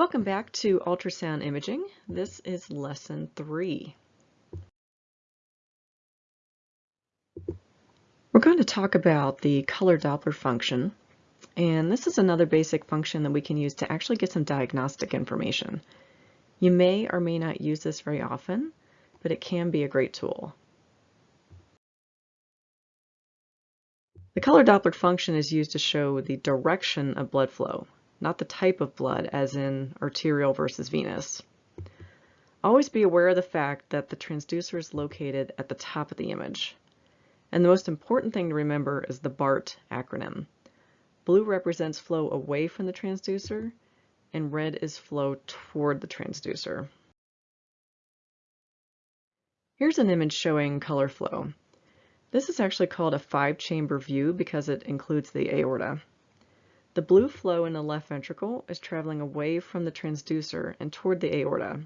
Welcome back to ultrasound imaging. This is lesson three. We're going to talk about the color Doppler function. And this is another basic function that we can use to actually get some diagnostic information. You may or may not use this very often, but it can be a great tool. The color Doppler function is used to show the direction of blood flow not the type of blood, as in arterial versus venous. Always be aware of the fact that the transducer is located at the top of the image. And the most important thing to remember is the BART acronym. Blue represents flow away from the transducer, and red is flow toward the transducer. Here's an image showing color flow. This is actually called a five-chamber view because it includes the aorta. The blue flow in the left ventricle is traveling away from the transducer and toward the aorta.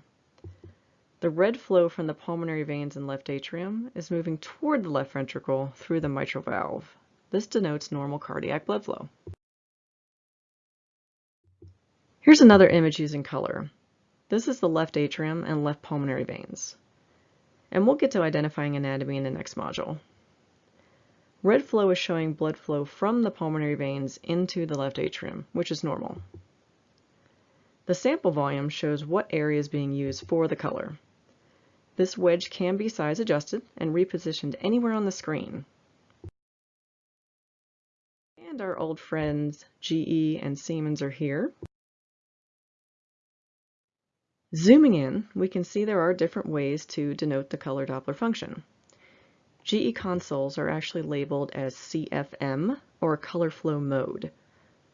The red flow from the pulmonary veins in left atrium is moving toward the left ventricle through the mitral valve. This denotes normal cardiac blood flow. Here's another image using color. This is the left atrium and left pulmonary veins. And we'll get to identifying anatomy in the next module. Red flow is showing blood flow from the pulmonary veins into the left atrium, which is normal. The sample volume shows what area is being used for the color. This wedge can be size adjusted and repositioned anywhere on the screen. And our old friends GE and Siemens are here. Zooming in, we can see there are different ways to denote the color Doppler function. GE consoles are actually labeled as CFM or color flow mode.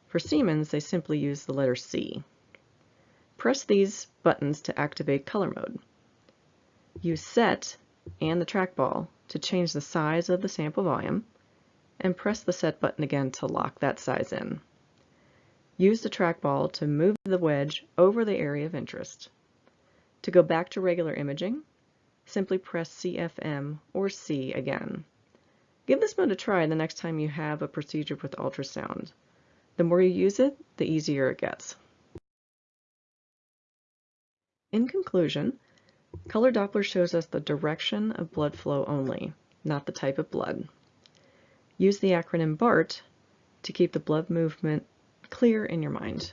For Siemens, they simply use the letter C. Press these buttons to activate color mode. Use set and the trackball to change the size of the sample volume and press the set button again to lock that size in. Use the trackball to move the wedge over the area of interest. To go back to regular imaging, simply press CFM or C again. Give this mode a try the next time you have a procedure with ultrasound. The more you use it, the easier it gets. In conclusion, color Doppler shows us the direction of blood flow only, not the type of blood. Use the acronym BART to keep the blood movement clear in your mind.